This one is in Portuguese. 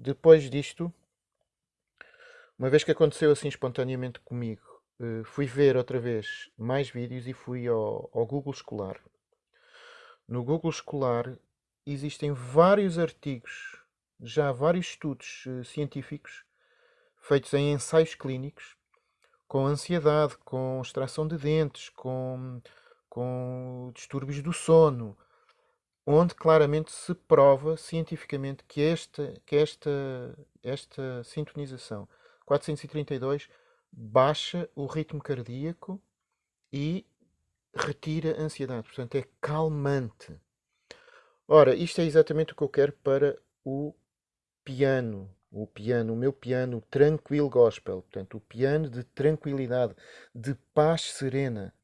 depois disto, uma vez que aconteceu assim espontaneamente comigo, eh, fui ver outra vez mais vídeos e fui ao, ao Google Escolar. No Google Escolar existem vários artigos, já vários estudos uh, científicos feitos em ensaios clínicos com ansiedade, com extração de dentes, com, com distúrbios do sono, onde claramente se prova cientificamente que esta, que esta, esta sintonização 432 baixa o ritmo cardíaco e retira a ansiedade, portanto é calmante. Ora, isto é exatamente o que eu quero para o piano, o piano, o meu piano tranquilo gospel, portanto, o piano de tranquilidade, de paz serena.